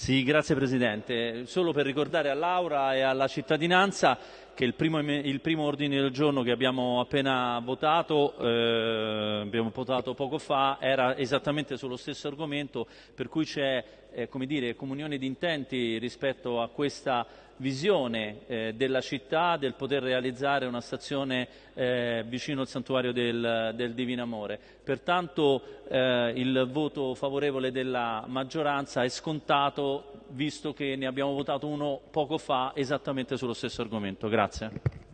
Sì, grazie Presidente. Solo per ricordare a Laura e alla cittadinanza che il primo, il primo ordine del giorno che abbiamo appena votato, eh, abbiamo votato poco fa, era esattamente sullo stesso argomento, per cui c'è eh, dire, comunione di intenti rispetto a questa visione eh, della città del poter realizzare una stazione eh, vicino al santuario del, del Divino Amore. Pertanto eh, il voto favorevole della maggioranza è scontato visto che ne abbiamo votato uno poco fa esattamente sullo stesso argomento. Grazie.